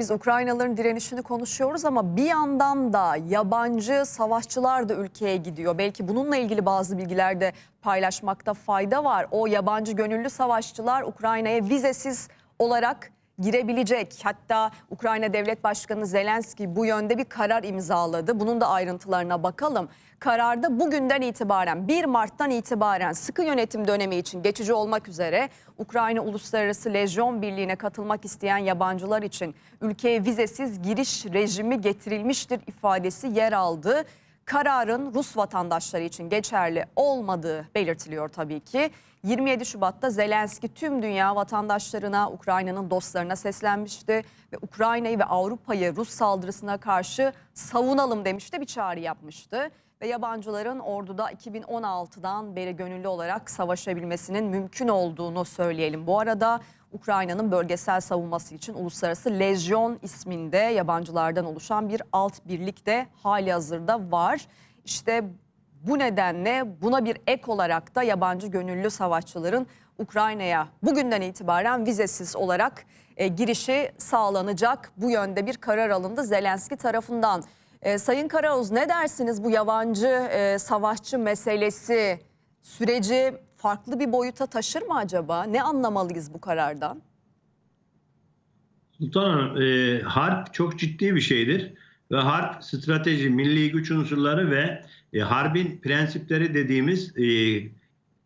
Biz Ukraynalıların direnişini konuşuyoruz ama bir yandan da yabancı savaşçılar da ülkeye gidiyor. Belki bununla ilgili bazı bilgiler de paylaşmakta fayda var. O yabancı gönüllü savaşçılar Ukrayna'ya vizesiz olarak girebilecek. Hatta Ukrayna Devlet Başkanı Zelenski bu yönde bir karar imzaladı. Bunun da ayrıntılarına bakalım. Kararda bugünden itibaren 1 Mart'tan itibaren sıkı yönetim dönemi için geçici olmak üzere Ukrayna Uluslararası Lejyon Birliği'ne katılmak isteyen yabancılar için ülkeye vizesiz giriş rejimi getirilmiştir ifadesi yer aldı. Kararın Rus vatandaşları için geçerli olmadığı belirtiliyor tabii ki. 27 Şubat'ta Zelenski tüm dünya vatandaşlarına, Ukrayna'nın dostlarına seslenmişti ve Ukrayna'yı ve Avrupa'yı Rus saldırısına karşı savunalım demişti, bir çağrı yapmıştı. Ve yabancıların orduda 2016'dan beri gönüllü olarak savaşabilmesinin mümkün olduğunu söyleyelim. Bu arada Ukrayna'nın bölgesel savunması için Uluslararası Lejyon isminde yabancılardan oluşan bir alt birlik de hali hazırda var. İşte bu nedenle buna bir ek olarak da yabancı gönüllü savaşçıların Ukrayna'ya bugünden itibaren vizesiz olarak e, girişi sağlanacak. Bu yönde bir karar alındı Zelenski tarafından. E, Sayın Karaoğuz ne dersiniz bu yabancı e, savaşçı meselesi süreci farklı bir boyuta taşır mı acaba? Ne anlamalıyız bu karardan? Sultan Hanım, e, harp çok ciddi bir şeydir. Ve harp strateji, milli güç unsurları ve e, harbin prensipleri dediğimiz e,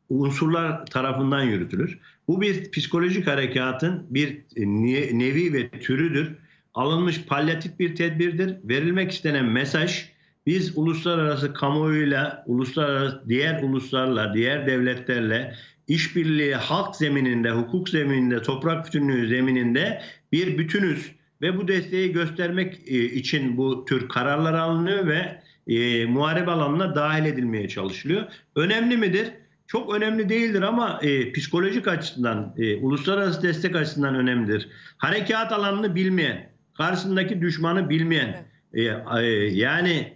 unsurlar tarafından yürütülür. Bu bir psikolojik harekatın bir e, ne- nevi ve türüdür. Alınmış palyatif bir tedbirdir. Verilmek istenen mesaj biz uluslararası kamuoyuyla, uluslararası diğer uluslarla, diğer devletlerle işbirliği halk zemininde, hukuk zemininde, toprak bütünlüğü zemininde bir bütünüz ve bu desteği göstermek e, için bu tür kararlar alınıyor ve e, muharebe alanına dahil edilmeye çalışılıyor. Önemli midir? Çok önemli değildir ama e, psikolojik açıdan, e, uluslararası destek açısından önemlidir. Harekat alanını bilmeyen, karşısındaki düşmanı bilmeyen, e, e, yani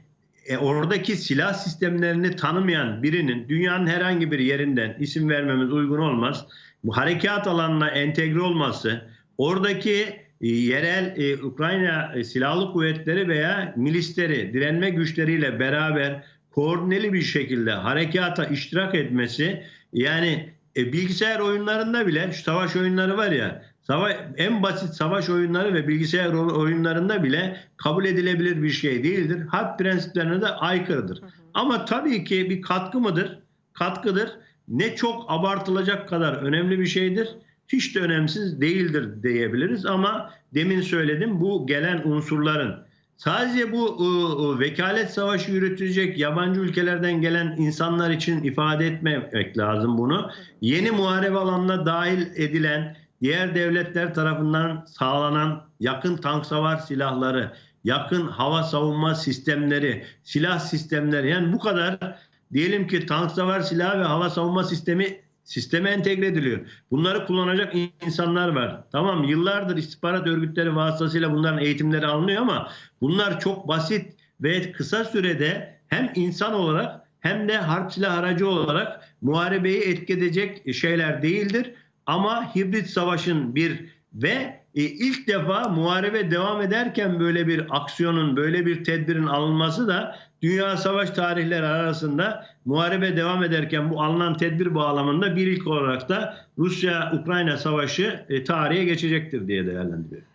e, oradaki silah sistemlerini tanımayan birinin dünyanın herhangi bir yerinden isim vermemiz uygun olmaz. Bu harekat alanına entegre olması, oradaki e, yerel e, Ukrayna e, silahlı kuvvetleri veya milisleri, direnme güçleriyle beraber koordineli bir şekilde harekata iştirak etmesi yani e, bilgisayar oyunlarında bile şu savaş oyunları var ya savaş, en basit savaş oyunları ve bilgisayar oyunlarında bile kabul edilebilir bir şey değildir. Harp prensiplerine de aykırıdır. Ama tabii ki bir katkı mıdır? Katkıdır. Ne çok abartılacak kadar önemli bir şeydir. Hiç de önemsiz değildir diyebiliriz ama demin söyledim bu gelen unsurların Sadece bu ı, vekalet savaşı yürütecek yabancı ülkelerden gelen insanlar için ifade etmemek lazım bunu. Yeni muharebe alanına dahil edilen diğer devletler tarafından sağlanan yakın tank savar silahları, yakın hava savunma sistemleri, silah sistemleri yani bu kadar diyelim ki tank savar silahı ve hava savunma sistemi sisteme entegre ediliyor. Bunları kullanacak insanlar var. Tamam yıllardır istihbarat örgütleri vasıtasıyla bunların eğitimleri alınıyor ama bunlar çok basit ve kısa sürede hem insan olarak hem de harp silah aracı olarak muharebeyi etki edecek şeyler değildir. Ama hibrit savaşın bir ve e, ilk defa muharebe devam ederken böyle bir aksiyonun, böyle bir tedbirin alınması da dünya savaş tarihleri arasında muharebe devam ederken bu alınan tedbir bağlamında bir ilk olarak da Rusya-Ukrayna savaşı e, tarihe geçecektir diye değerlendiriyorum.